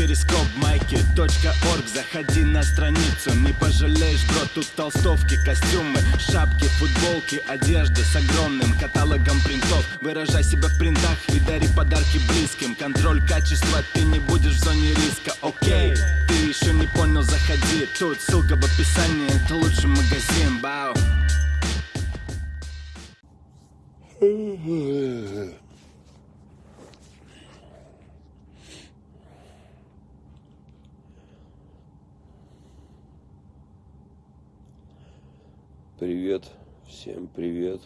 перископ майки .орг. Заходи на страницу, не пожалеешь, бро Тут толстовки, костюмы, шапки, футболки Одежда с огромным каталогом принтов. Выражай себя в принтах и дари подарки близким. Контроль качества, ты не будешь в зоне риска, окей Ты еще не понял, заходи. Тут ссылка в описании, это лучший магазин, бау Привет, всем привет.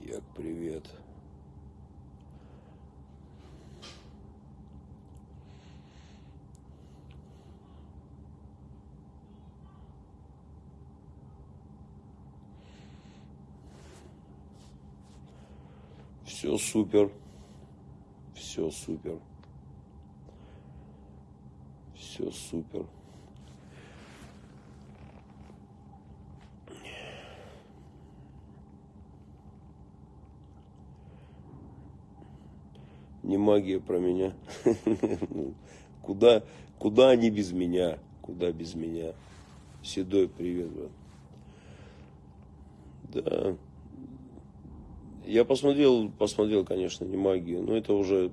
Як привет. Все супер. Все супер. Все супер. Не магия про меня. Ну, Куда, куда они без меня? Куда без меня? Седой привет, брат. Да. Я посмотрел, посмотрел, конечно, не магию, но это уже,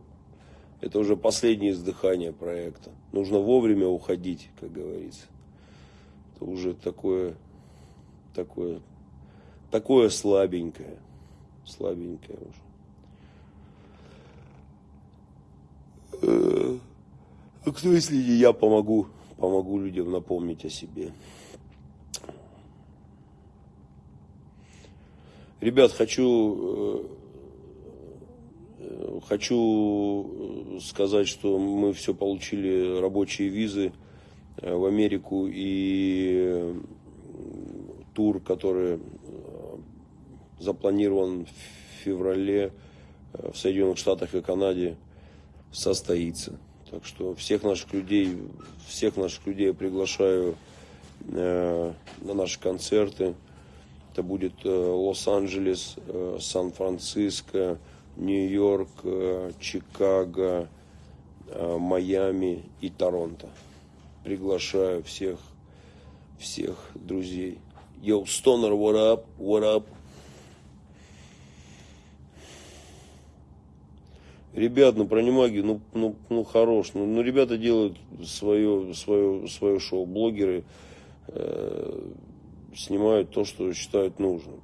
это уже последнее издыхание проекта. Нужно вовремя уходить, как говорится. Это уже такое, такое, такое слабенькое, слабенькое уже. А Кто, если я помогу, помогу людям напомнить о себе. Ребят, хочу, э, э, хочу сказать, что мы все получили рабочие визы э, в Америку и тур, который запланирован в феврале в Соединенных Штатах и Канаде, состоится. Так что всех наших людей, всех наших людей я приглашаю на наши концерты. Это будет э, Лос-Анджелес, э, Сан-Франциско, Нью-Йорк, э, Чикаго, Майами и Торонто. Приглашаю всех, всех друзей. Yo, Stoner, what up, what up? Ребят, ну про немаги, ну, ну, ну хорош. Ну, ну ребята делают свое, свое, свое шоу. Блогеры, э, снимают то, что считают нужным.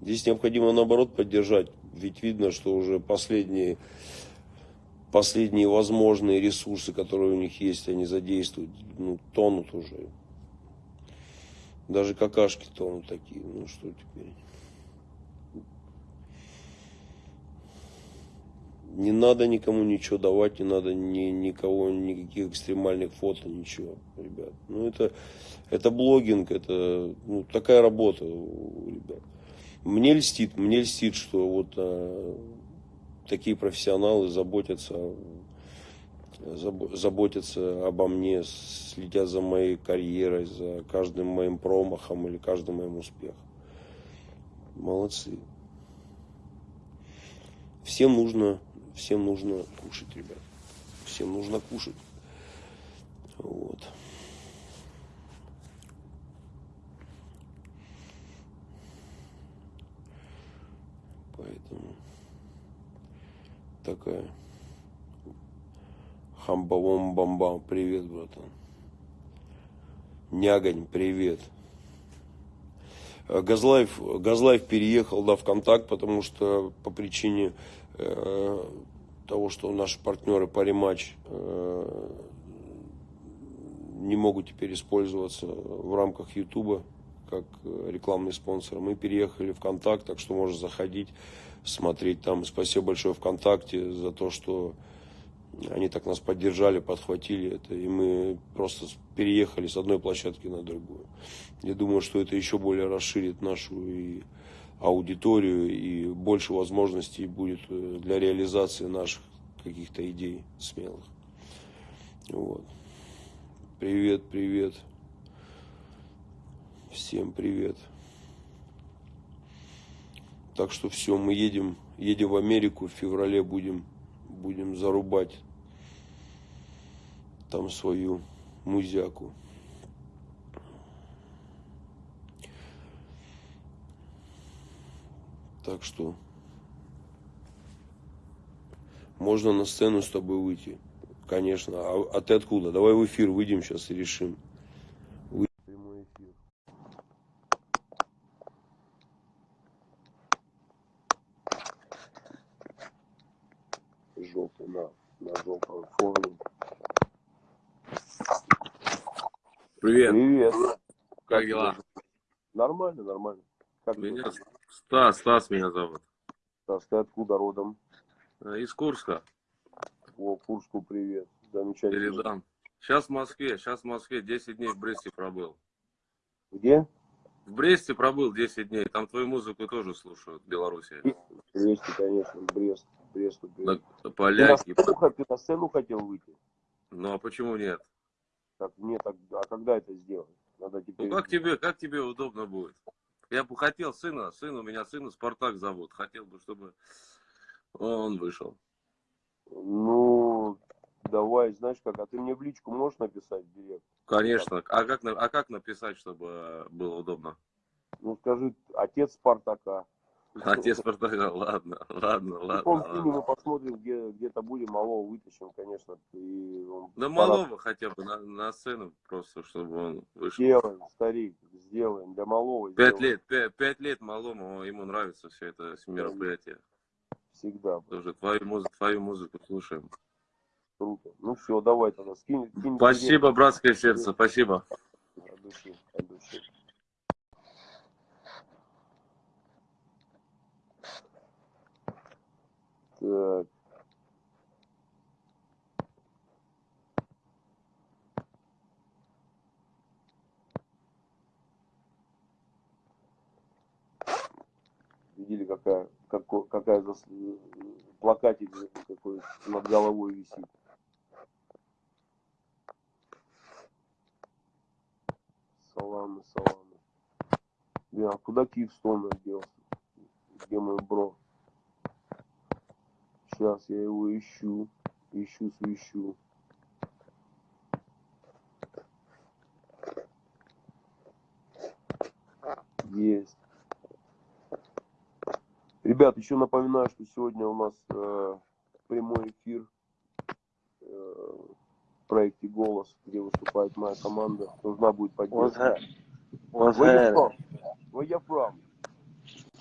Здесь необходимо, наоборот, поддержать. Ведь видно, что уже последние, последние возможные ресурсы, которые у них есть, они задействуют, ну, тонут уже. Даже какашки тонут такие. Ну, что теперь? Не надо никому ничего давать, не надо ни, никого, никаких экстремальных фото, ничего, ребят. Ну, это, это блогинг, это ну, такая работа ребят. Мне льстит, мне льстит, что вот а, такие профессионалы заботятся, заботятся обо мне, следят за моей карьерой, за каждым моим промахом или каждым моим успехом. Молодцы. Всем нужно всем нужно кушать, ребят. Всем нужно кушать. Вот. Поэтому такая хамбавом бамбам. Привет, братан. Нягань, привет. Газлайф, Газлайф переехал да, в контакт, потому что по причине Э, того, что наши партнеры по э, не могут теперь использоваться в рамках Ютуба как рекламный спонсор. Мы переехали в ВКонтакт, так что можно заходить, смотреть там. Спасибо большое ВКонтакте за то, что они так нас поддержали, подхватили это, и мы просто переехали с одной площадки на другую. Я думаю, что это еще более расширит нашу и аудиторию и больше возможностей будет э, для реализации наших каких-то идей смелых. Вот. Привет, привет. Всем привет. Так что все, мы едем, едем в Америку, в феврале будем, будем зарубать там свою музяку. Так что можно на сцену с тобой выйти. Конечно. А, а ты откуда? Давай в эфир выйдем сейчас и решим. Прямой эфир. На, на. Привет. Привет. Как дела? Нормально, нормально. Как Меня? Стас, Стас меня зовут. Стас, ты откуда родом? Э, Из Курска. О, Курску привет. Замечательно. Передам. Сейчас в Москве, сейчас в Москве 10 дней в Бресте пробыл. Где? В Бресте пробыл 10 дней. Там твою музыку тоже слушают в Беларуси. В Бресте, конечно, Брест. Бресту привет. Да, Ты на, Поляки. сцену, ты на сцену хотел выйти? Ну а почему нет? Так, нет, так, а когда это сделать? Надо теперь... Ну как тебе, как тебе удобно будет? Я бы хотел сына, сын у меня сына Спартак зовут. Хотел бы, чтобы он вышел. Ну, давай, знаешь как, а ты мне в личку можешь написать в директ? Конечно. А как, а как написать, чтобы было удобно? Ну, скажи, отец Спартака. Отец Спартака, ладно, ладно, ладно. ладно. фильме мы посмотрим, где, где-то будем, малого вытащим, конечно. И он Да пора- малого хотя бы на, на сцену, просто чтобы он вышел. Сделаем, старик, сделаем. Для малого Пять сделаем. лет, пять, пять лет малому, ему нравится все это мероприятие. Всегда. Тоже твою музыку, твою музыку слушаем. Круто. Ну все, давай тогда, скинь. скинь Спасибо, братское сердце, спасибо. От души, от души. Так. Видели, какая, како- какая зас- плакатик какой над головой висит. Саламы, саламы. А куда Киевстон делся? Где мой бро? Сейчас я его ищу. Ищу, свищу. Есть. Ребят, еще напоминаю, что сегодня у нас э, прямой эфир э, в проекте «Голос», где выступает моя команда. Нужна будет поддержка. what's Where you from? Where you from?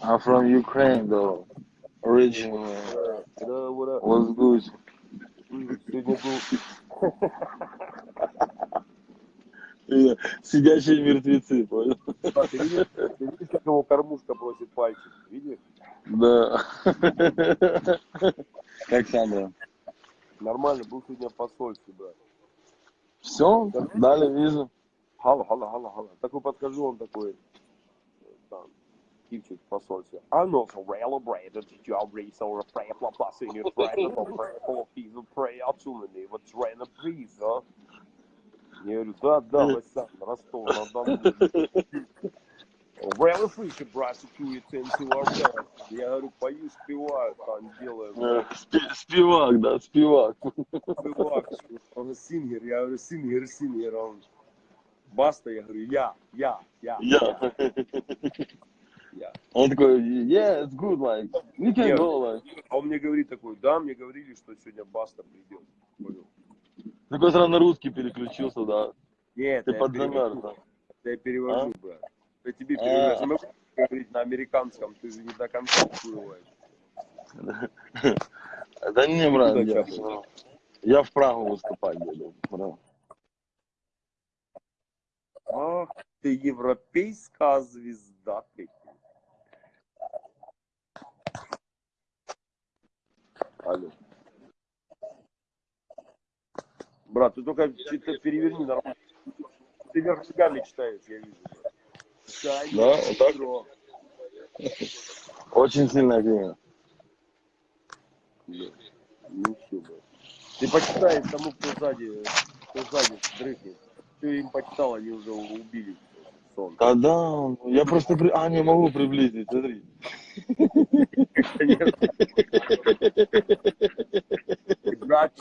I'm from Ukraine, though. Originally. Да, up? What's good? Сегодня был Сидящие мертвецы, понял? Ты видишь, ты видишь, как его кормушка просит пальчик? Видишь? Да. Как Сандра? Нормально, был сегодня посольстве, брат. Все, дали визу. Хала, хала, хала, хала. Такой он такой, э, там, типчик в посольстве. I know so celebrated your race or a prayer for passing your friend for prayer for peace of prayer opportunity. Вот train a breeze, а? Я говорю, да, да, Васян, Ростов, на Дону. Really freaky prosecute into our best. Я говорю, пою, спеваю, там делаю. Э, спи- Спивак, да, спивак. Спевак, он сингер, я говорю, сингер, сингер, он Баста, я говорю, я, я, я, Я. я. Он такой, yeah, it's good, like, you can Yeah. go, like. А он мне говорит такой, да, мне говорили, что сегодня Баста придет. Понял? Такой сразу на русский переключился, да. Нет, Ты подзамер, перевожу, да. я перевожу, брат. Я тебе А. перевожу. Я могу говорить на американском, ты же не до конца всплываешь. Да не, брат, я, я в Прагу выступать брат. Ах, ты европейская звезда, прикинь. Алло. Брат, ты только что-то переверни нормально. Ты вверх ногами читаешь, я вижу. брат. Да, вот так? Бро. Очень сильная книга. Ну все, брат. Ты почитай тому, кто сзади, кто сзади дрыхнет. ты им почитал, они уже убили сон. Да, да, я просто, при- а, не могу приблизить, смотри.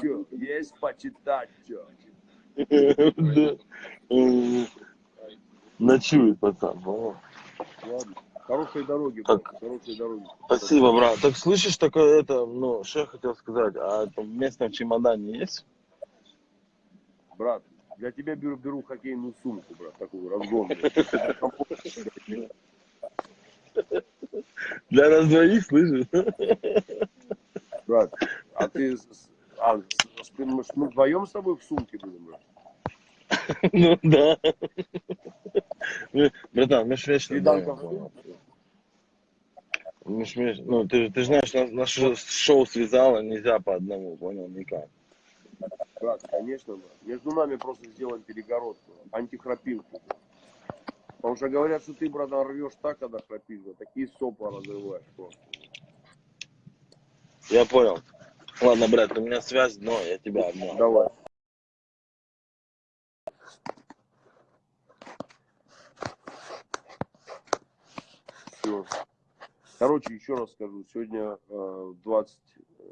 Чё, есть почитать, Ночует пацан. Ладно. Хорошей дороги, Так. хорошей дороги. Спасибо, брат. Так слышишь, такое это, ну, что я хотел сказать, а это в чемодане есть? Брат, для тебя беру, беру хоккейную сумку, брат, такую разгонную. Для нас двоих, слышишь? Брат, а ты... А, мы вдвоем с тобой в сумке будем, брат? Ну да. Братан, мы понял? Мы ж ну, ты, ты знаешь, нас- наше шоу связало, нельзя по одному, понял, никак. Брат, конечно, брат. Между нами просто сделаем перегородку, антихрапилку. Потому что говорят, что ты, брат, рвешь так, когда храпишь, брат, такие сопла разрываешь просто. Я понял. Ладно, брат, у меня связь, но я тебя обнял. Давай. Все. Короче, еще раз скажу, сегодня э, 20, э,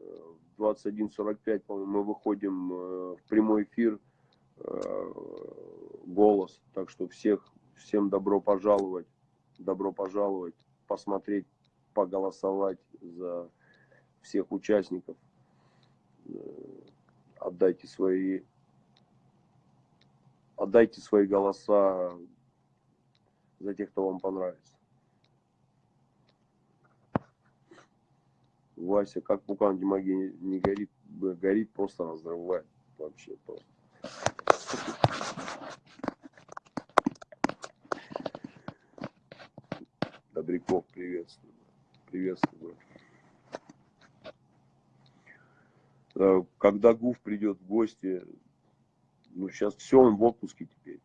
21.45, по-моему, мы выходим э, в прямой эфир э, голос. Так что всех, всем добро пожаловать, добро пожаловать, посмотреть, поголосовать за всех участников. Э, Отдайте свои, отдайте свои голоса за тех, кто вам понравится. Вася, как пукан Димаги не, горит, б- горит, просто разрывает. Вообще просто. Приветствую. Приветствую. Когда Гуф придет в гости, ну сейчас все, он в отпуске теперь.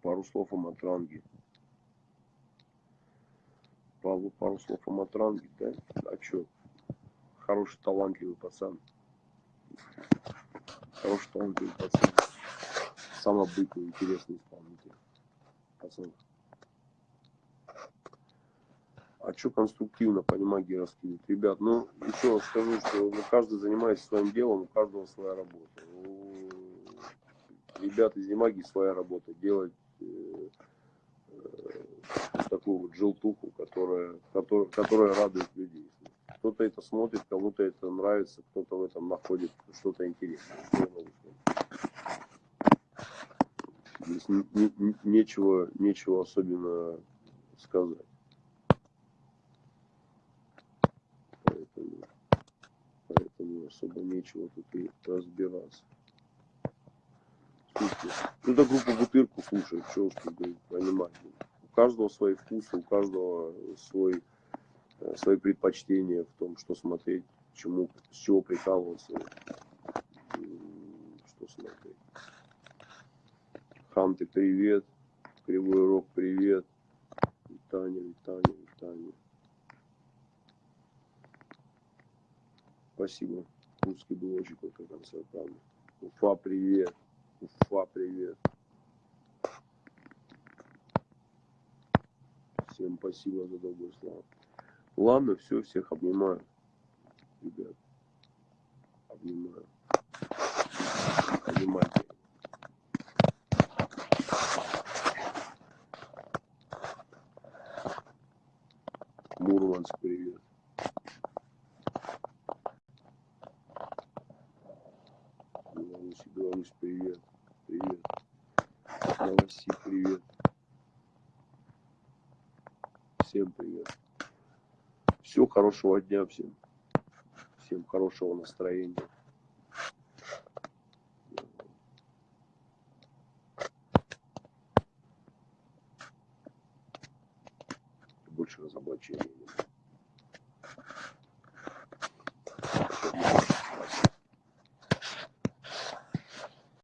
Пару слов о Матранге. Пару, пару слов о Матранге, да? А чё? Хороший, талантливый пацан. Хороший, талантливый пацан. Самобытный, интересный исполнитель. Пацан. А что конструктивно по магии раскидывать? Ребят, ну, еще раз скажу, что ну, каждый занимается своим делом, у каждого своя работа. У ребят из Немаги своя работа. Делать э, такую вот желтуху, которая, которая, которая радует людей. Кто-то это смотрит, кому-то это нравится, кто-то в этом находит что-то интересное. Здесь не- не- нечего, нечего особенно сказать. Поэтому, поэтому особо нечего тут и разбираться. Слушайте, ну да группа Бутырку слушает, что уж тут понимать. У каждого свои вкусы, у каждого свой, э, свои предпочтения в том, что смотреть, чему, с чего прикалываться, что смотреть. Ханты, привет. Кривой Рог, привет. Таня, Таня, Таня. Спасибо. Русский был очень крутой концерт, правда. Уфа, привет. Уфа, привет. Всем спасибо за добрые слова. Ладно, все, всех обнимаю. Ребят, обнимаю. Обнимайте. Мурманск, привет. Беларусь, Беларусь, привет. Привет. Новосиб, привет. Всем привет. Всего хорошего дня всем. Всем хорошего настроения.